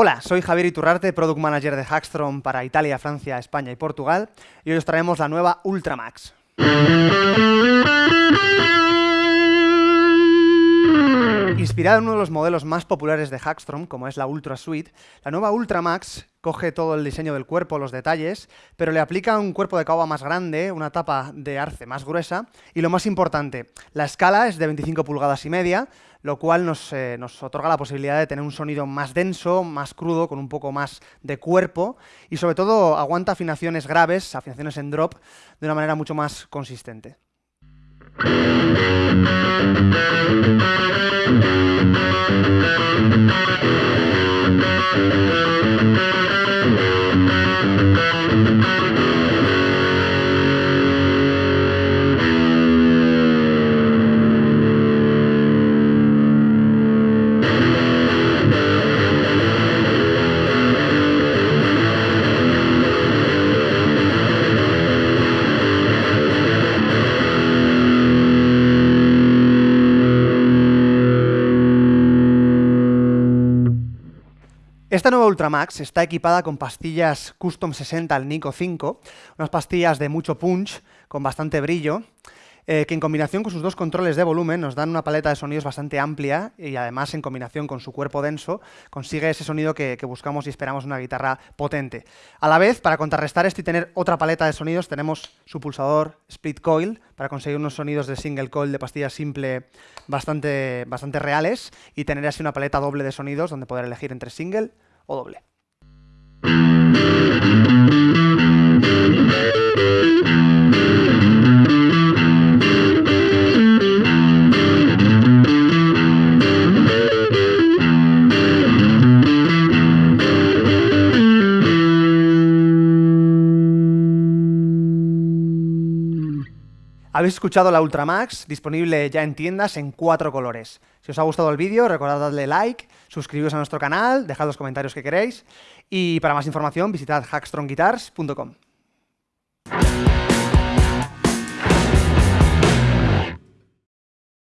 Hola, soy Javier Iturrarte, Product Manager de Hackstrom para Italia, Francia, España y Portugal, y hoy os traemos la nueva Ultramax. Inspirada en uno de los modelos más populares de Hackstrom, como es la Ultra Suite, la nueva Ultramax coge todo el diseño del cuerpo, los detalles, pero le aplica un cuerpo de caoba más grande, una tapa de arce más gruesa, y lo más importante, la escala es de 25 pulgadas y media, lo cual nos, eh, nos, otorga la posibilidad de tener un sonido más denso, más crudo, con un poco más de cuerpo, y sobre todo aguanta afinaciones graves, afinaciones en drop, de una manera mucho más consistente. Música Esta nueva Ultramax está equipada con pastillas Custom 60 al Nico 5, unas pastillas de mucho punch, con bastante brillo, eh, que en combinación con sus dos controles de volumen nos dan una paleta de sonidos bastante amplia y además en combinación con su cuerpo denso consigue ese sonido que, que buscamos y esperamos una guitarra potente. A la vez, para contrarrestar esto y tener otra paleta de sonidos, tenemos su pulsador Split Coil para conseguir unos sonidos de single coil de pastilla simple bastante, bastante reales y tener así una paleta doble de sonidos donde poder elegir entre single o doble. Habéis escuchado la Ultramax, disponible ya en tiendas en cuatro colores. Si os ha gustado el vídeo, recordad darle like, suscribiros a nuestro canal, dejad los comentarios que queréis y para más información visitad hackstrongguitars.com.